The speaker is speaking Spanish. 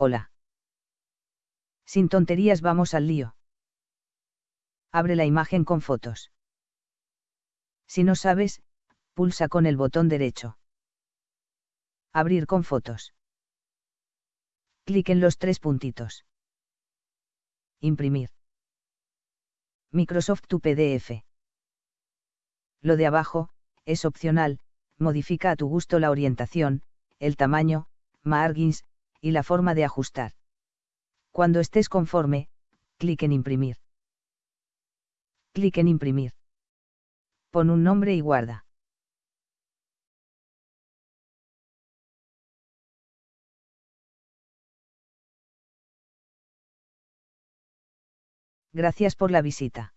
Hola. Sin tonterías vamos al lío. Abre la imagen con fotos. Si no sabes, pulsa con el botón derecho. Abrir con fotos. Clic en los tres puntitos. Imprimir. Microsoft tu PDF. Lo de abajo, es opcional, modifica a tu gusto la orientación, el tamaño, margins, y la forma de ajustar. Cuando estés conforme, clic en imprimir. Clic en imprimir. Pon un nombre y guarda. Gracias por la visita.